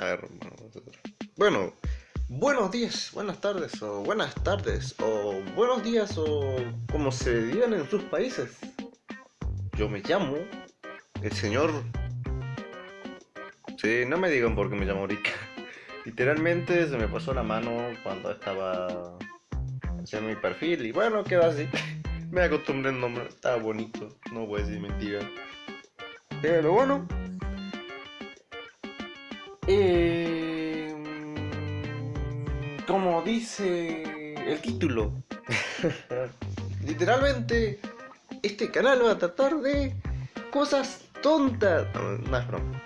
A ver, bueno, buenos días, buenas tardes, o buenas tardes, o buenos días, o como se digan en sus países. Yo me llamo el señor. Sí, no me digan por qué me llamo Rica. Literalmente se me pasó la mano cuando estaba haciendo mi perfil y bueno, quedó así. me acostumbré al nombre, estaba bonito, no voy a decir mentira. Pero bueno, eh, como dice el título, literalmente este canal va a tratar de cosas tontas. No, es broma.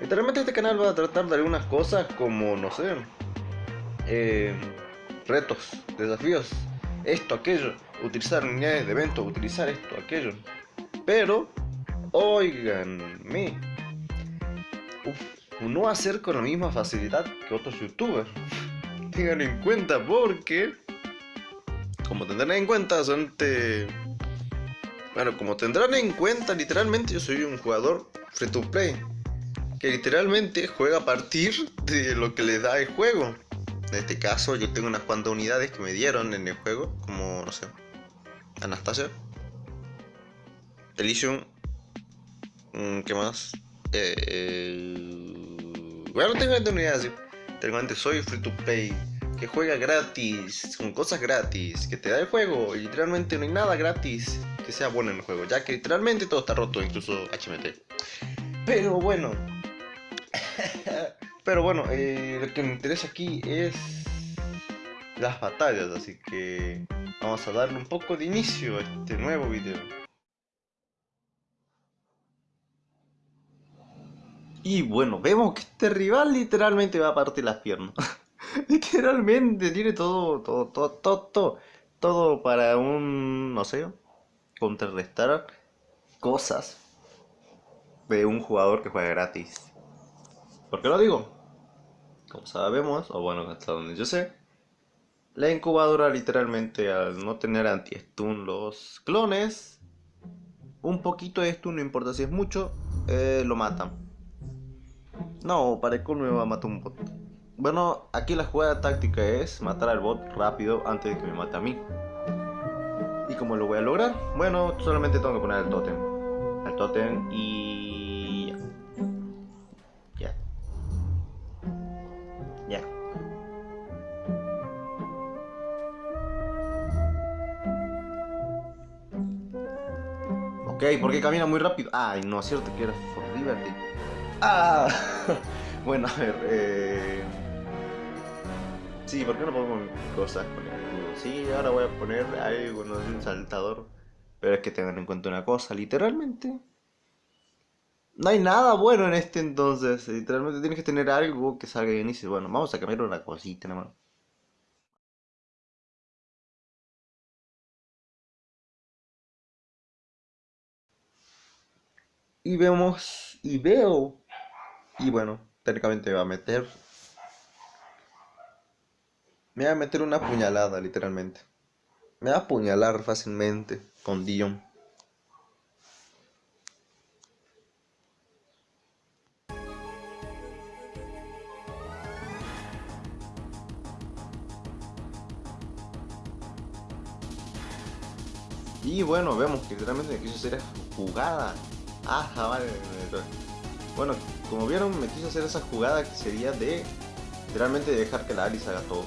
Literalmente este canal va a tratar de algunas cosas como, no sé, eh, retos, desafíos, esto, aquello, utilizar unidades de evento, utilizar esto, aquello. Pero, oiganme, Uf, no hacer con la misma facilidad que otros youtubers. Tengan en cuenta porque, como tendrán en cuenta, son Bueno, como tendrán en cuenta, literalmente yo soy un jugador free to play. Que literalmente juega a partir de lo que le da el juego. En este caso yo tengo unas cuantas unidades que me dieron en el juego, como, no sé, Anastasia, Elysium, mm, ¿qué más? Eh, bueno, tengo unidades así. Literalmente soy free to play. Que juega gratis, con cosas gratis, que te da el juego. Y literalmente no hay nada gratis que sea bueno en el juego. Ya que literalmente todo está roto, incluso HMT. Pero bueno. Pero bueno, eh, lo que me interesa aquí es las batallas. Así que vamos a darle un poco de inicio a este nuevo video. Y bueno, vemos que este rival literalmente va a partir las piernas. literalmente tiene todo, todo, todo, todo, todo, para un, no sé, contrarrestar cosas de un jugador que juega gratis. ¿Por qué lo digo? Como sabemos, o bueno, hasta donde yo sé, la incubadora literalmente al no tener anti-stun los clones, un poquito de stun, no importa si es mucho, eh, lo matan. No, para el me va a matar un bot. Bueno, aquí la jugada táctica es matar al bot rápido antes de que me mate a mí. ¿Y cómo lo voy a lograr? Bueno, solamente tengo que poner el totem. El totem y... Ya. Ya. Ok, porque camina muy rápido. Ay, no, es cierto que era for liberty. Ah, bueno, a ver. Eh... Sí, ¿por qué no pongo cosas con el Sí, ahora voy a poner algo, no un saltador. Pero es que tengan en cuenta una cosa, literalmente. No hay nada bueno en este entonces. Literalmente tienes que tener algo que salga bien y dice, bueno, vamos a cambiar una cosita nada más. Y vemos, y veo y bueno, técnicamente me va a meter. Me va a meter una puñalada, literalmente. Me va a apuñalar fácilmente con Dion. Y bueno, vemos que literalmente me quiso hacer jugada. Ah, vale. Bueno, como vieron, me quiso hacer esa jugada que sería de literalmente dejar que la Alice haga todo.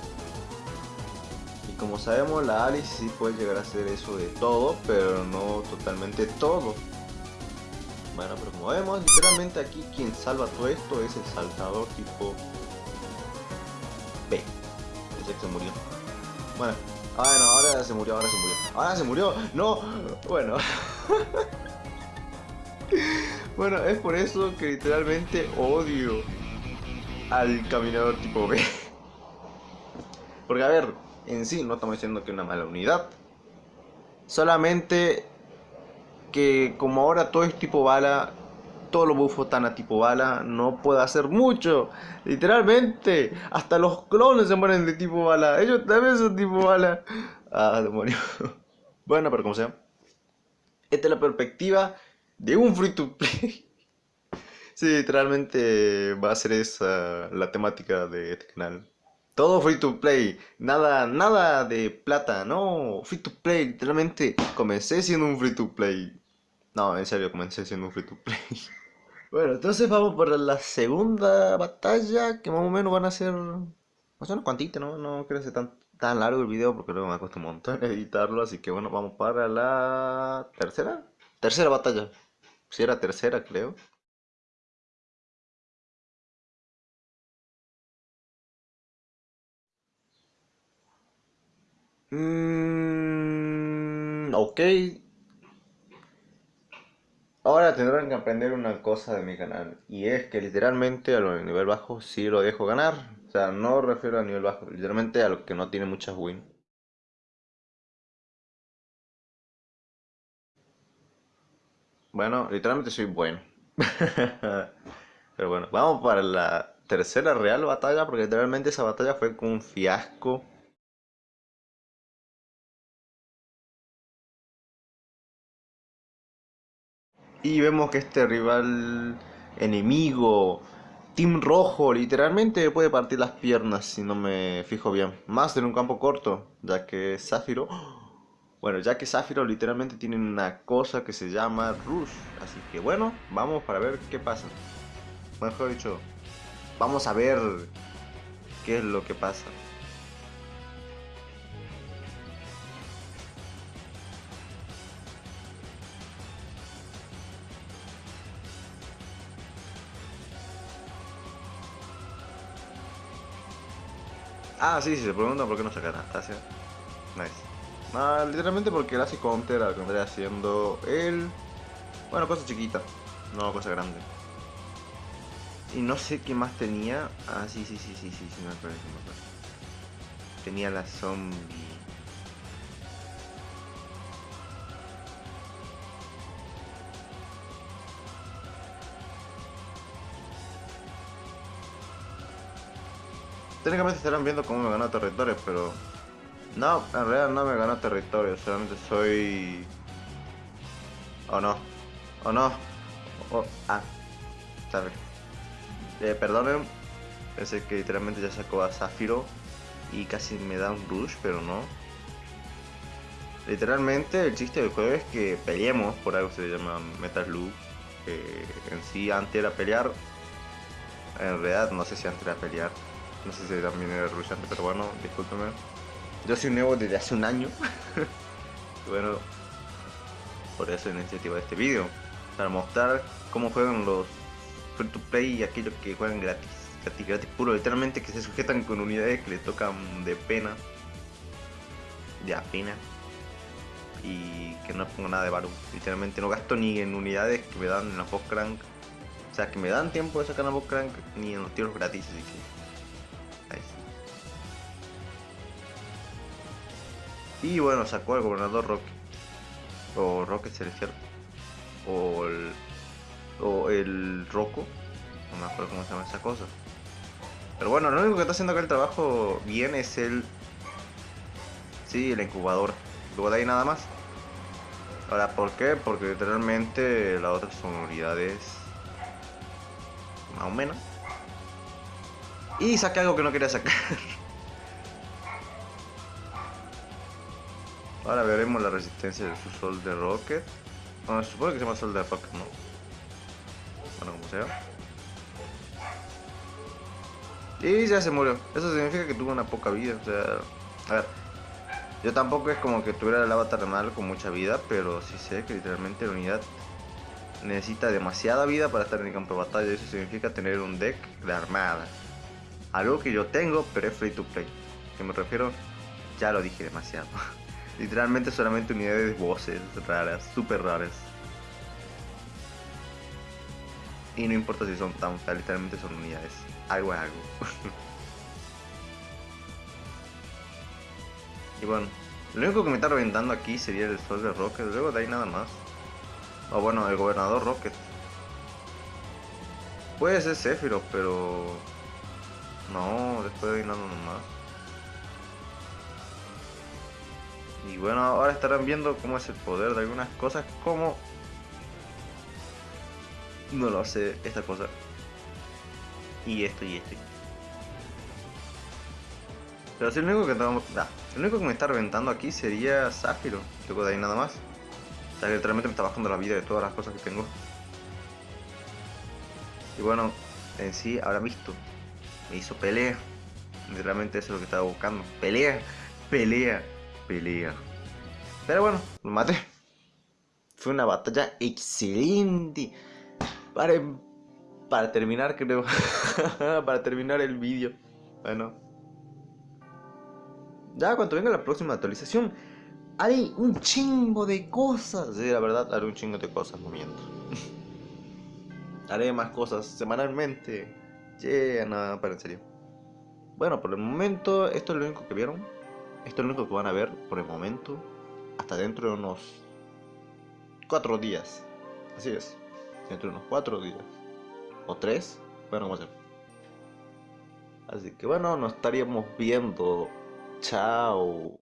Y como sabemos, la Alice sí puede llegar a hacer eso de todo, pero no totalmente todo. Bueno, pero como vemos, literalmente aquí quien salva todo esto es el saltador tipo B. Ese que se murió. Bueno, ah, no, ahora se murió, ahora se murió. Ahora se murió. No, bueno. Bueno, es por eso que literalmente odio al caminador tipo B. Porque a ver, en sí no estamos diciendo que es una mala unidad. Solamente que como ahora todo es tipo bala, todos los buffos están a tipo bala, no puede hacer mucho. Literalmente, hasta los clones se mueren de tipo bala. Ellos también son tipo bala. Ah, demonio. Bueno, pero como sea. Esta es la perspectiva de un free to play. Sí, literalmente va a ser esa la temática de este canal. Todo free to play, nada, nada de plata, no, free to play, literalmente comencé siendo un free to play. No, en serio, comencé siendo un free to play. Bueno, entonces vamos por la segunda batalla, que más o menos van a ser, no sé, unos cuantitos, ¿no? No creo que sea tan, tan largo el video, porque luego me cuesta un montón editarlo, así que bueno, vamos para la tercera, tercera batalla. Si era tercera, creo. Mm, ok. Ahora tendrán que aprender una cosa de mi canal. Y es que literalmente a los de nivel bajo sí lo dejo ganar. O sea, no refiero a nivel bajo, literalmente a los que no tiene muchas win. Bueno, literalmente soy bueno. Pero bueno, vamos para la tercera real batalla, porque literalmente esa batalla fue un fiasco. Y vemos que este rival enemigo, Team Rojo, literalmente puede partir las piernas si no me fijo bien. Más en un campo corto, ya que Zafiro... Bueno, ya que Zafiro literalmente tiene una cosa que se llama Rush. Así que bueno, vamos para ver qué pasa. Mejor dicho, vamos a ver qué es lo que pasa. Ah, sí, sí, se preguntan por qué no saca Anastasia. Ah, literalmente porque él hace counter que haciendo él. Bueno, cosa chiquita, no cosa grande. Y no sé qué más tenía. Ah, sí, sí, sí, sí, sí, sí, me acuerdo, me acuerdo. Tenía la zombie. Técnicamente estarán viendo cómo me ganó territorios, pero... No, en realidad no me ganó territorios, solamente soy... ¿O no? ¿O no? O... Ah, sabes. Eh, perdonen, pensé que literalmente ya sacó a Zafiro y casi me da un rush, pero no. Literalmente el chiste del juego es que peleemos, por algo se llama Metal Loop. Que en sí antes era pelear. En realidad no sé si antes era pelear. No sé si también era rushante, pero bueno, discúlpeme. Yo soy nuevo desde hace un año. bueno, por eso la iniciativa de este vídeo. Para mostrar cómo juegan los free to play y aquellos que juegan gratis. Gratis, gratis puro. Literalmente que se sujetan con unidades que les tocan de pena. De pena. Y que no pongo nada de valor. Literalmente no gasto ni en unidades que me dan en la post crank. O sea, que me dan tiempo de sacar la post crank ni en los tiros gratis. Y bueno, sacó al gobernador Roque. O Roque Celestial. O el. O el Roco. No me acuerdo cómo se llama esa cosa. Pero bueno, lo único que está haciendo acá el trabajo bien es el. Sí, el incubador. Luego de ahí nada más. Ahora, ¿por qué? Porque literalmente las otras son unidades. Más o menos. Y saqué algo que no quería sacar. Ahora veremos la resistencia de su Sol de Rocket. Bueno, se supone que se llama Sol de Rocket, ¿no? Bueno, como sea. Y ya se murió. Eso significa que tuvo una poca vida. O sea, a ver. Yo tampoco es como que tuviera el avatar mal con mucha vida, pero sí sé que literalmente la unidad necesita demasiada vida para estar en el campo de batalla. Eso significa tener un deck de armada. Algo que yo tengo, pero es free to play. Que me refiero, ya lo dije demasiado. Literalmente solamente unidades de voces raras, súper raras. Y no importa si son tan literalmente son unidades. Algo es algo. y bueno, lo único que me está reventando aquí sería el sol de Rocket, luego de ahí nada más. O bueno, el gobernador Rocket. Puede ser Sephiroth, pero... No, después de ahí nada más. Y bueno, ahora estarán viendo cómo es el poder de algunas cosas como no lo sé, esta cosa. Y esto y esto. Pero si el único que tengo, el único que me está reventando aquí sería Zafiro. Luego de ahí nada más. O sea, literalmente me está bajando la vida de todas las cosas que tengo. Y bueno, en sí, habrá visto. Me hizo pelea. Literalmente eso es lo que estaba buscando. Pelea, pelea, pelea. Pero bueno, lo maté. Fue una batalla excelente. Para, para terminar, creo. para terminar el vídeo. Bueno. Ya cuando venga la próxima actualización, haré un chingo de cosas. Sí, la verdad, haré un chingo de cosas, no miento. haré más cosas semanalmente. Yeah, nada, para en serio. Bueno, por el momento, esto es lo único que vieron. Esto es lo único que van a ver por el momento. Hasta dentro de unos cuatro días. Así es. Dentro de unos cuatro días. O tres. Bueno, vamos a ver. Así que bueno, nos estaríamos viendo. Chao.